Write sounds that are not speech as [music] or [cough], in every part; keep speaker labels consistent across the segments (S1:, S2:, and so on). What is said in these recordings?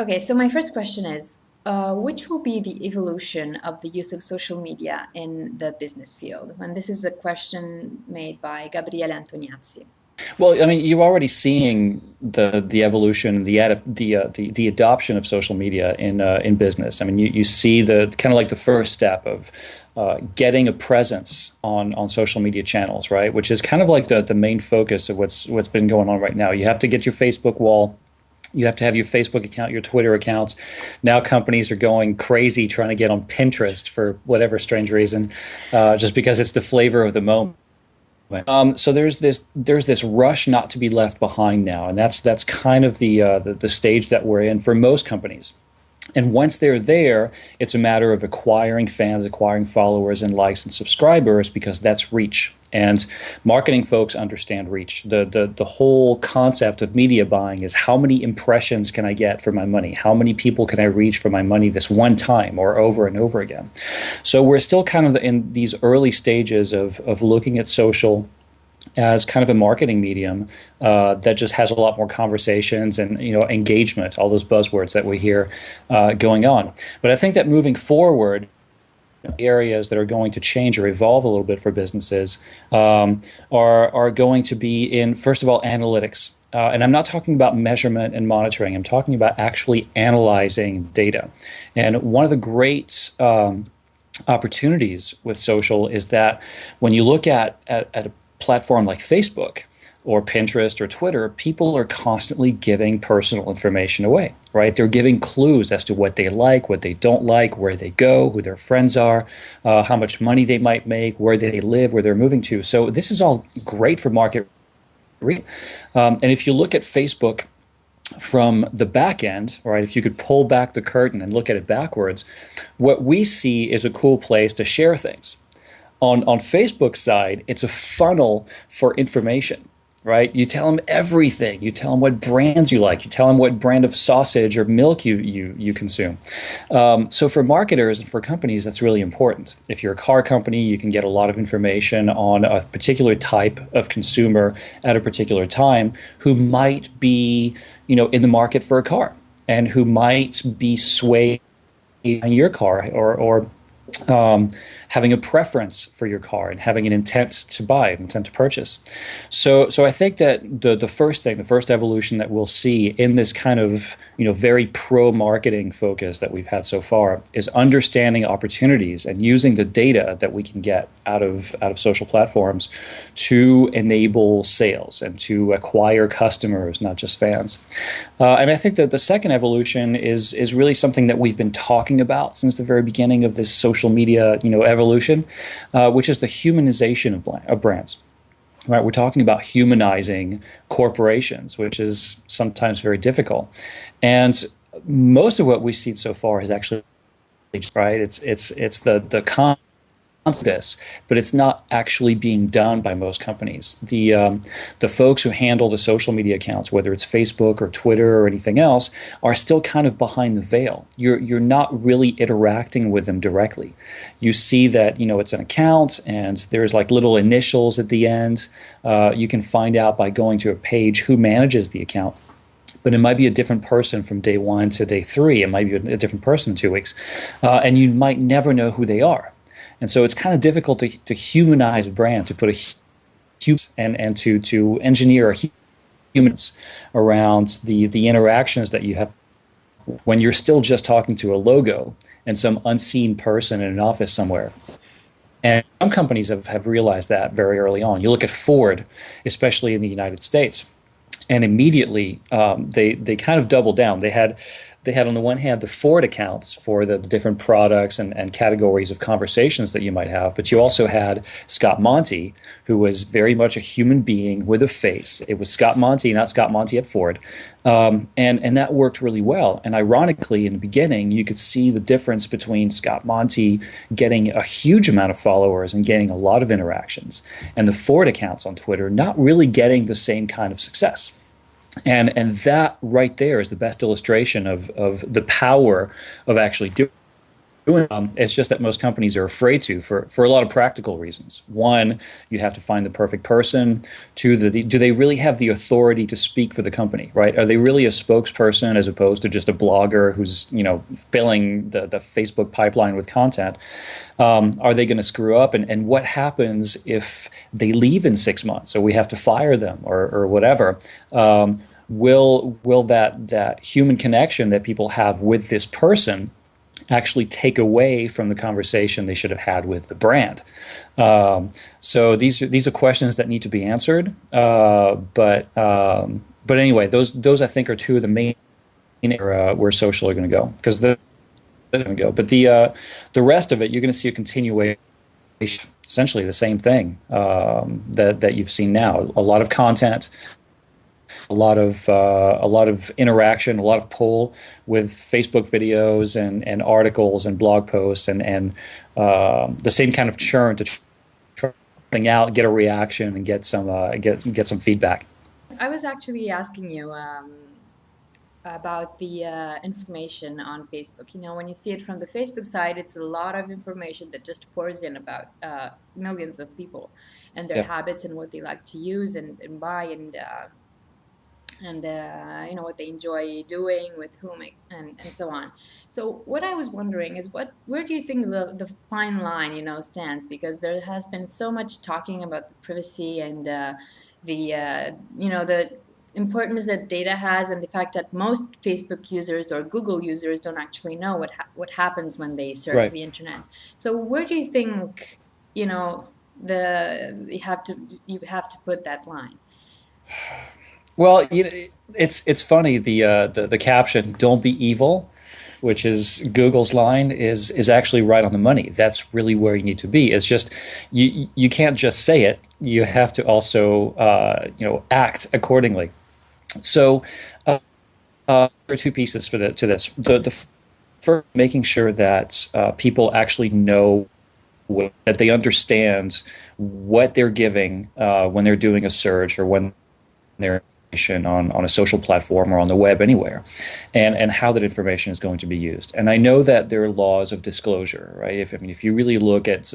S1: Okay, so my first question is uh, which will be the evolution of the use of social media in the business field? And this is a question made by Gabriele Antoniazzi.
S2: Well, I mean, you're already seeing the the evolution, the the uh, the, the adoption of social media in uh, in business. I mean, you, you see the kind of like the first step of uh, getting a presence on on social media channels, right? Which is kind of like the the main focus of what's what's been going on right now. You have to get your Facebook wall. You have to have your Facebook account, your Twitter accounts. Now companies are going crazy trying to get on Pinterest for whatever strange reason, uh, just because it's the flavor of the moment. Um, so there's this there's this rush not to be left behind now, and that's that's kind of the, uh, the the stage that we're in for most companies. And once they're there, it's a matter of acquiring fans, acquiring followers, and likes and subscribers because that's reach. And marketing folks understand reach. The, the, the whole concept of media buying is how many impressions can I get for my money? How many people can I reach for my money this one time or over and over again? So we're still kind of in these early stages of, of looking at social as kind of a marketing medium uh, that just has a lot more conversations and you know engagement, all those buzzwords that we hear uh, going on. But I think that moving forward, areas that are going to change or evolve a little bit for businesses um, are are going to be in first of all analytics. Uh, and I'm not talking about measurement and monitoring. I'm talking about actually analyzing data. And one of the great um, opportunities with social is that when you look at, at, at platform like Facebook or Pinterest or Twitter, people are constantly giving personal information away, right? They're giving clues as to what they like, what they don't like, where they go, who their friends are, uh, how much money they might make, where they live, where they're moving to. So this is all great for market. Um, and if you look at Facebook from the back end, right, if you could pull back the curtain and look at it backwards, what we see is a cool place to share things on on Facebook side, it's a funnel for information, right? You tell them everything. You tell them what brands you like. You tell them what brand of sausage or milk you you you consume. Um, so for marketers and for companies, that's really important. If you're a car company, you can get a lot of information on a particular type of consumer at a particular time who might be, you know, in the market for a car and who might be swayed on your car or or um, having a preference for your car and having an intent to buy, intent to purchase. So, so I think that the the first thing, the first evolution that we'll see in this kind of you know very pro marketing focus that we've had so far is understanding opportunities and using the data that we can get out of out of social platforms to enable sales and to acquire customers, not just fans. Uh, and I think that the second evolution is is really something that we've been talking about since the very beginning of this social media you know evolution, uh, which is the humanization of, of brands. Right, we're talking about humanizing corporations, which is sometimes very difficult, and most of what we've seen so far has actually right. It's it's it's the the con this, but it's not actually being done by most companies. The um, the folks who handle the social media accounts, whether it's Facebook or Twitter or anything else, are still kind of behind the veil. You're you're not really interacting with them directly. You see that you know it's an account and there's like little initials at the end. Uh, you can find out by going to a page who manages the account but it might be a different person from day one to day three. It might be a different person in two weeks. Uh, and you might never know who they are. And so it's kind of difficult to, to humanize a brand, to put a human and, and to, to engineer humans around the, the interactions that you have when you're still just talking to a logo and some unseen person in an office somewhere. And some companies have, have realized that very early on. You look at Ford, especially in the United States, and immediately um, they, they kind of doubled down. They had they had on the one hand the Ford accounts for the, different products and, and categories of conversations that you might have, but you also had Scott Monty, who was very much a human being with a face. It was Scott Monty, not Scott Monty at Ford. Um, and, and that worked really well. And ironically, in the beginning, you could see the difference between Scott Monty getting a huge amount of followers and getting a lot of interactions, and the Ford accounts on Twitter not really getting the same kind of success and and that right there is the best illustration of of the power of actually doing um, it's just that most companies are afraid to for, for a lot of practical reasons. One, you have to find the perfect person. Two, the, the, do they really have the authority to speak for the company, right? Are they really a spokesperson as opposed to just a blogger who's, you know, filling the, the Facebook pipeline with content? Um, are they going to screw up? And, and what happens if they leave in six months or we have to fire them or, or whatever? Um, will will that that human connection that people have with this person actually take away from the conversation they should have had with the brand. Um, so these are, these are questions that need to be answered. Uh, but um, but anyway, those those I think are two of the main area where social are going to go because they're going to go. But the uh, the rest of it, you're going to see a continuation. Essentially, the same thing um, that that you've seen now. A lot of content, a lot of uh, a lot of interaction, a lot of pull with Facebook videos and, and articles and blog posts and and uh, the same kind of churn to try something out, get a reaction, and get some uh, get get some feedback.
S1: I was actually asking you. Um, about the uh, information on Facebook. You know, when you see it from the Facebook side, it's a lot of information that just pours in about uh, millions of people and their yeah. habits and what they like to use and, and buy and uh, and uh, you know what they enjoy doing with whom and, and so on. So what i was wondering is what where do you think the, the fine line you know stands? Because there has been so much talking about the privacy and uh, the uh, you know the importance that data has and the fact that most facebook users or google users don't actually know what ha- what happens when they surf right. the internet. So where do you think you know the you have to you have to put that line [sighs] [sighs] [sighs]
S2: well, you know, it's it's funny the uh, the the caption "Don't be evil," which is Google's line, is is actually right on the money. That's really where you need to be. It's just you you can't just say it. You have to also uh, you know act accordingly. So uh, uh, there are two pieces for the, to this. The the first, making sure that uh, people actually know that they understand what they're giving uh, when they're doing a search or when they're on, on a social platform or on the web anywhere and, and how that information is going to be used. And I know that there are laws of disclosure, right? If I mean if you really look at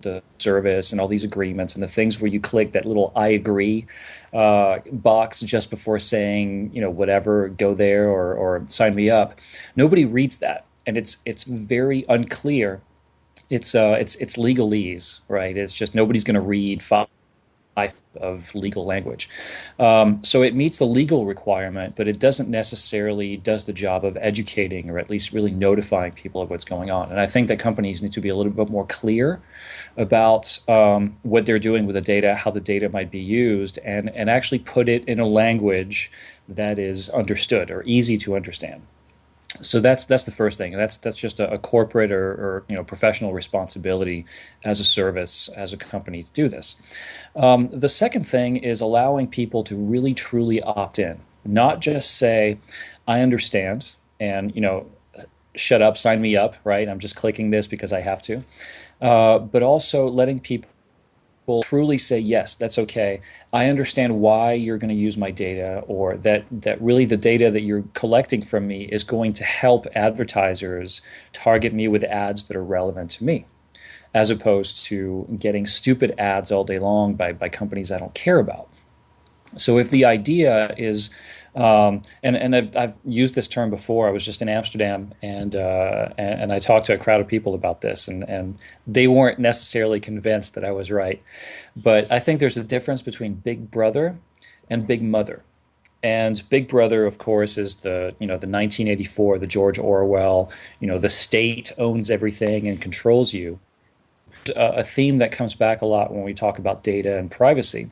S2: the service and all these agreements and the things where you click that little I agree uh, box just before saying, you know, whatever, go there or, or sign me up. Nobody reads that. And it's it's very unclear. It's uh it's it's legalese, right? It's just nobody's gonna read five of legal language. Um, so it meets the legal requirement, but it doesn't necessarily does the job of educating or at least really notifying people of what's going on. And I think that companies need to be a little bit more clear about um, what they're doing with the data, how the data might be used, and, and actually put it in a language that is understood or easy to understand so that's that's the first thing. That's that's just a, a corporate or, or, you know professional responsibility as a service as a company to do this. Um, the second thing is allowing people to really truly opt in, not just say, "I understand," and you know, shut up, sign me up. Right? I'm just clicking this because I have to, uh, but also letting people will truly say yes that's okay. I understand why you're going to use my data or that that really the data that you're collecting from me is going to help advertisers target me with ads that are relevant to me as opposed to getting stupid ads all day long by, by companies i don't care about so if the idea is um, and and I've, I've, used this term before. I was just in Amsterdam, and, uh, and, and I talked to a crowd of people about this, and and they weren't necessarily convinced that I was right. But I think there's a difference between Big Brother and Big Mother. And Big Brother, of course, is the you know the 1984, the George Orwell. You know, the state owns everything and controls you. a theme that comes back a lot when we talk about data and privacy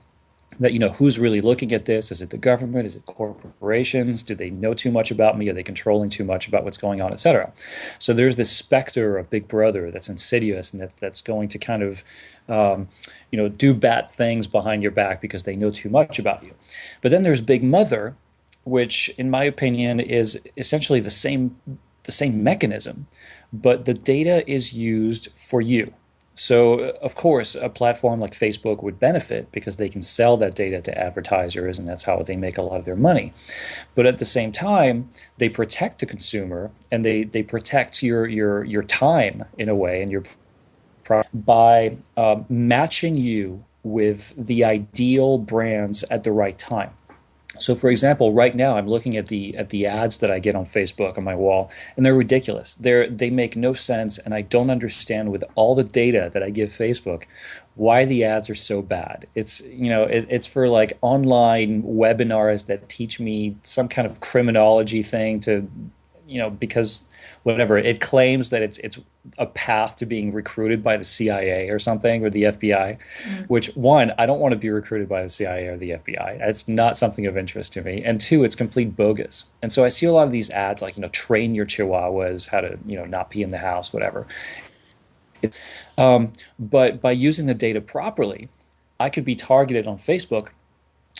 S2: that you know who's really looking at this? Is it the government? Is it corporations? Do they know too much about me? Are they controlling too much about what's going on etc so there's this specter of big brother that's insidious and that, that's going to kind of um, you know do bad things behind your back because they know too much about you. But then there's big mother which in my opinion is essentially the same the same mechanism but the data is used for you So, of course, a platform like Facebook would benefit because they can sell that data to advertisers, and that's how they make a lot of their money. But at the same time, they protect the consumer and they, they protect your, your, your time in a way and your by uh, matching you with the ideal brands at the right time. So, for example, right now I'm looking at the at the ads that I get on Facebook on my wall, and they're ridiculous. They're they make no sense, and I don't understand with all the data that I give Facebook why the ads are so bad. It's you know it, it's for like online webinars that teach me some kind of criminology thing to you know because whatever it claims that it's it's a path to being recruited by the CIA or something or the FBI, mm-hmm. which one I don't want to be recruited by the CIA or the FBI. It's not something of interest to me, and two, it's complete bogus. And so I see a lot of these ads like you know train your chihuahuas how to you know not pee in the house, whatever. Um, but by using the data properly, I could be targeted on Facebook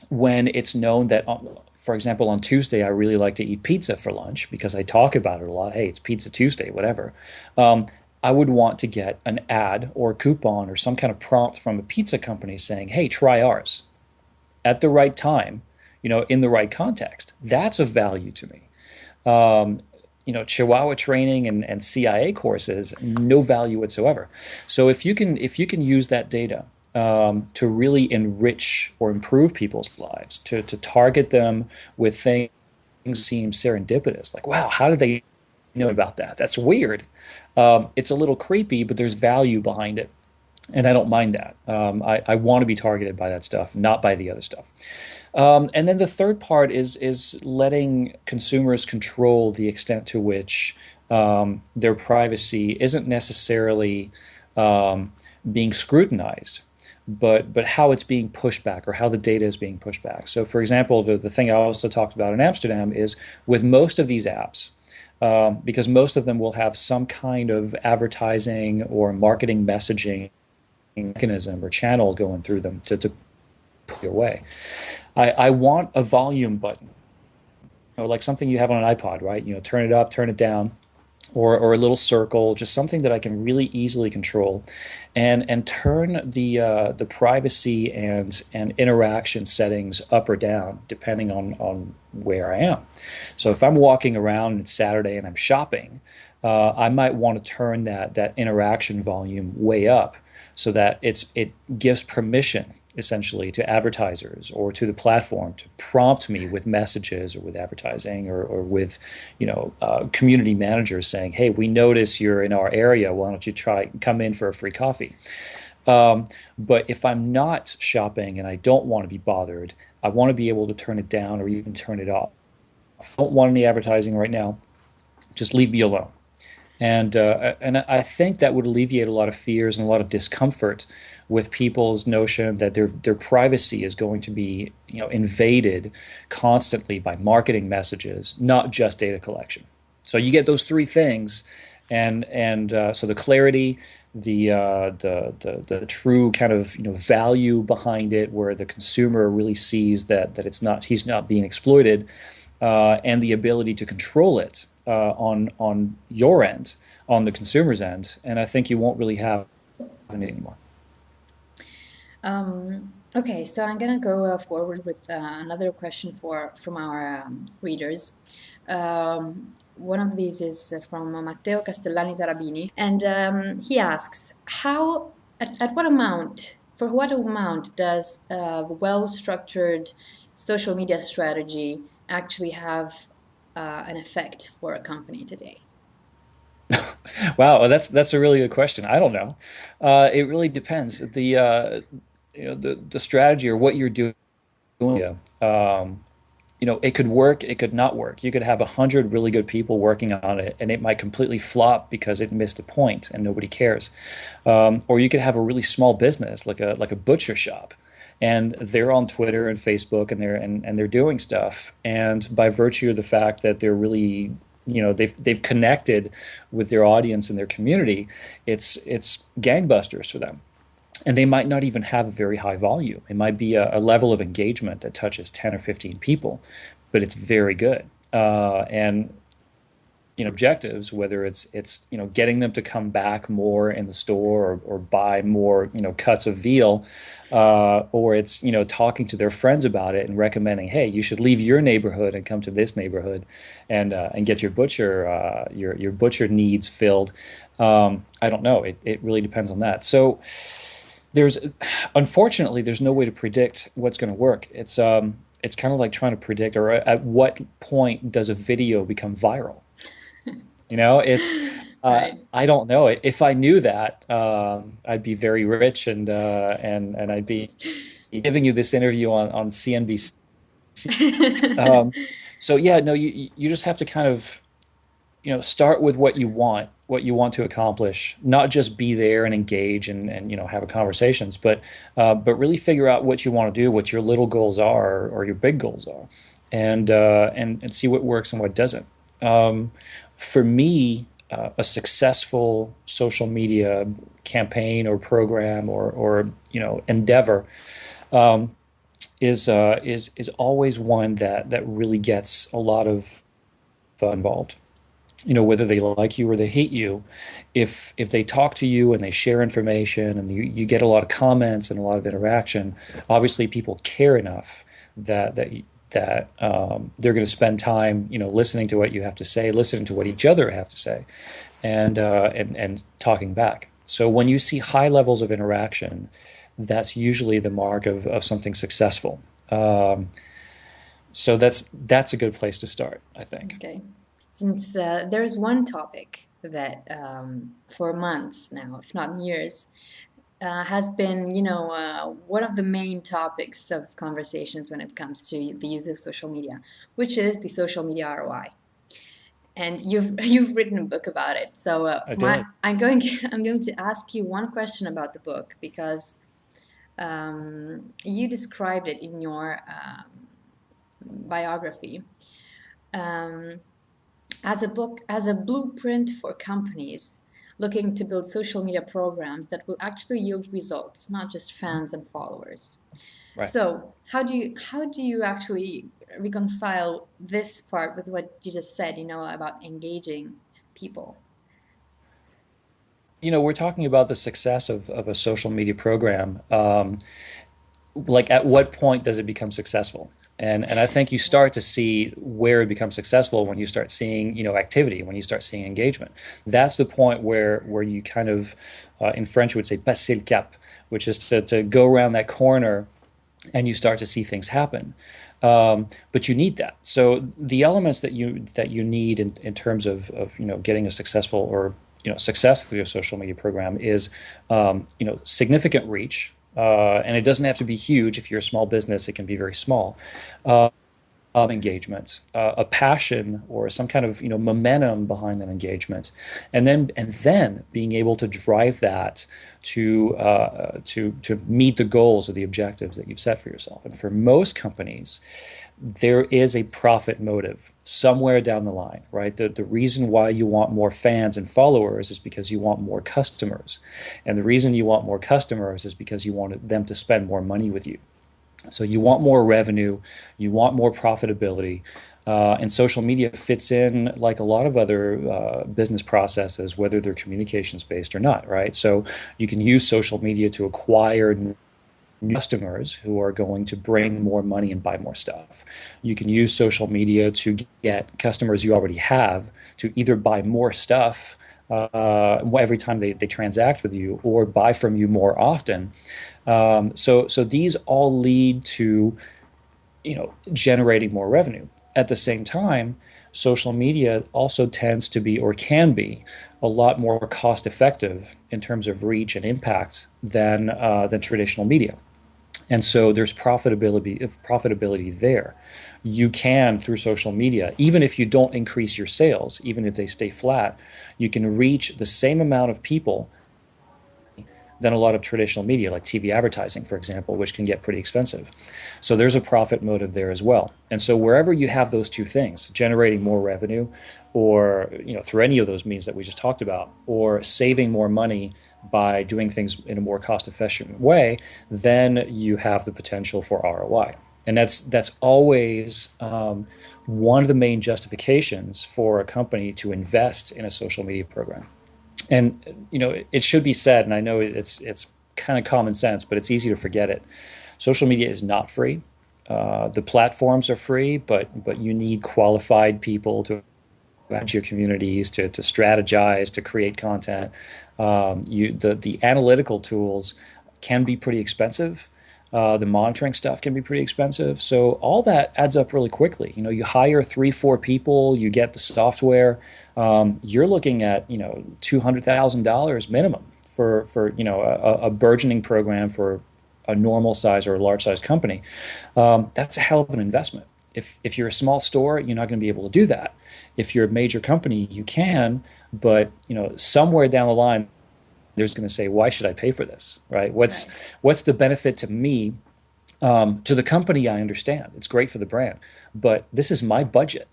S2: when it's known that for example, on Tuesday, I really like to eat pizza for lunch because I talk about it a lot. Hey, it's Pizza Tuesday, whatever. Um, I would want to get an ad or coupon or some kind of prompt from a pizza company saying, hey, try ours at the right time, you know, in the right context. That's of value to me. Um, you know, Chihuahua training and, and CIA courses, no value whatsoever. So if you can if you can use that data um, to really enrich or improve people's lives, to, to target them with things seem serendipitous. Like, wow, how did they know about that? That's weird. Um, it's a little creepy, but there's value behind it. And I don't mind that. Um, I, I want to be targeted by that stuff, not by the other stuff. Um, and then the third part is is letting consumers control the extent to which um, their privacy isn't necessarily um, being scrutinized but but how it's being pushed back or how the data is being pushed back. So, for example, the, the thing I also talked about in Amsterdam is with most of these apps, um, because most of them will have some kind of advertising or marketing messaging mechanism or channel going through them to, to put your way. I, I want a volume button, you know, like something you have on an iPod, right? You know, turn it up, turn it down or, or a little circle, just something that I can really easily control, and and turn the uh, the privacy and and interaction settings up or down depending on on where I am. So if I'm walking around and it's Saturday and I'm shopping, uh, I might want to turn that that interaction volume way up so that it's it gives permission essentially to advertisers or to the platform to prompt me with messages or with advertising or, or with you know uh, community managers saying hey we notice you're in our area. Why don't you try come in for a free coffee? Um, but if i'm not shopping and i don't want to be bothered i want to be able to turn it down or even turn it off. I don't want any advertising right now. Just leave me alone and uh, and I think that would alleviate a lot of fears and a lot of discomfort with people's notion that their their privacy is going to be you know invaded constantly by marketing messages, not just data collection. So you get those three things, and and uh, so the clarity, the, uh, the the the true kind of you know value behind it, where the consumer really sees that that it's not he's not being exploited, uh, and the ability to control it uh, on on your end, on the consumer's end, and I think you won't really have it anymore.
S1: Um, okay, so I'm gonna go uh, forward with uh, another question for from our um, readers. Um, one of these is uh, from Matteo Castellani Tarabini, and um, he asks, "How at, at, what amount, for what amount does a well-structured social media strategy actually have uh, an effect for a company today?" [laughs]
S2: wow, that's that's a really good question. I don't know. Uh, it really depends. The uh, you know the the strategy or what you're doing. Yeah. Um, you know, it could work, it could not work. You could have a hundred really good people working on it, and it might completely flop because it missed a point and nobody cares. Um, or you could have a really small business, like a like a butcher shop, and they're on Twitter and Facebook, and they're and, and they're doing stuff. And by virtue of the fact that they're really you know they've they've connected with their audience and their community, it's it's gangbusters for them and they might not even have a very high volume. It might be a, a, level of engagement that touches 10 or 15 people, but it's very good. Uh, and you know objectives whether it's it's you know getting them to come back more in the store or, or buy more you know cuts of veal uh, or it's you know talking to their friends about it and recommending hey you should leave your neighborhood and come to this neighborhood and uh, and get your butcher uh, your your butcher needs filled. Um, I don't know. It, it really depends on that. So there's unfortunately there's no way to predict what's going to work. It's um it's kind of like trying to predict or at what point does a video become viral you know, it's [laughs] uh, right. I don't know. If I knew that, um, I'd be very rich and uh, and and I'd be [laughs] giving you this interview on on CNBC. [laughs] um, so yeah, no, you you just have to kind of you know start with what you want what you want to accomplish not just be there and engage and, and you know have conversations but uh, but really figure out what you want to do what your little goals are or your big goals are and uh, and and see what works and what doesn't um, for me, uh, a successful social media campaign or program or, or you know endeavor um, is uh, is is always one that that really gets a lot of involved. You know whether they like you or they hate you, if if they talk to you and they share information and you, you get a lot of comments and a lot of interaction, obviously people care enough that that that um, they're going to spend time, you know, listening to what you have to say, listening to what each other have to say, and uh, and and talking back. So when you see high levels of interaction, that's usually the mark of, of something successful. Um, so that's that's a good place to start, I think.
S1: Okay, since uh, there's one topic that um, for months now, if not years, uh, has been, you know, uh, one of the main topics of conversations when it comes to the use of social media, which is the social media ROI. And you've [laughs] you've written a book about it, so uh, my, I'm going [laughs] I'm going to ask you one question about the book because um, you described it in your um, biography. Um, as a book as a blueprint for companies looking to build social media programs that will actually yield results, not just fans and followers. Right. So how do you how do you actually reconcile this part with what you just said, you know, about engaging people?
S2: You know, we're talking about the success of, of a social media program. Um, like, at what point does it become successful? And, and I think you start to see where it becomes successful when you start seeing you know activity, when you start seeing engagement. That's the point where where you kind of, uh, in French, would say passer le cap, which is to, to go around that corner and you start to see things happen. Um, but you need that. So the elements that you that you need in, in terms of, of you know getting a successful or you know success for your social media program is um, you know significant reach uh, and it doesn't have to be huge. If you're a small business, it can be very small. Uh, engagement, uh, a passion or some kind of you know momentum behind that engagement, and then and then being able to drive that to uh, to to meet the goals or the objectives that you've set for yourself. And for most companies, there is a profit motive somewhere down the line, right? The, the reason why you want more fans and followers is because you want more customers. And the reason you want more customers is because you want them to spend more money with you. So you want more revenue, you want more profitability. Uh, and social media fits in like a lot of other uh, business processes, whether they're communications based or not, right? So you can use social media to acquire customers who are going to bring more money and buy more stuff. You can use social media to get customers you already have to either buy more stuff uh, every time they, they transact with you or buy from you more often. Um, so, so these all lead to you know generating more revenue. At the same time, social media also tends to be or can be a lot more cost effective in terms of reach and impact than uh, than traditional media. And so there's profitability profitability there. You can through social media, even if you don't increase your sales, even if they stay flat, you can reach the same amount of people than a lot of traditional media, like TV advertising, for example, which can get pretty expensive. So there's a profit motive there as well. And so wherever you have those two things, generating more revenue, or you know through any of those means that we just talked about, or saving more money by doing things in a more cost efficient way, then you have the potential for ROI. and that's that's always um, one of the main justifications for a company to invest in a social media program. And you know, it should be said, and I know it's it's kind of common sense, but it's easy to forget it. Social media is not free. Uh, the platforms are free, but but you need qualified people to manage your communities, to, to strategize, to create content. Um, you the the analytical tools can be pretty expensive. Uh, the monitoring stuff can be pretty expensive. So all that adds up really quickly. You know, you hire three, four people, you get the software. Um, you're looking at you know two hundred thousand dollars minimum for for you know a, a, burgeoning program for a normal size or a large size company. Um, that's a hell of an investment. If if you're a small store, you're not going to be able to do that. If you're a major company, you can, but you know somewhere down the line there's going to say, why should I pay for this? Right? What's right. what's the benefit to me? Um, to the company, I understand it's great for the brand, but this is my budget,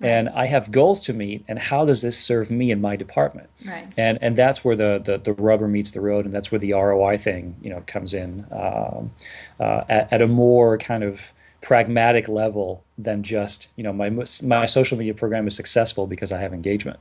S2: right. and I have goals to meet. And how does this serve me in my department?
S1: Right.
S2: And and that's where the, the, the rubber meets the road, and that's where the ROI thing you know comes in um, uh, at, at a more kind of pragmatic level than just you know my my social media program is successful because I have engagement.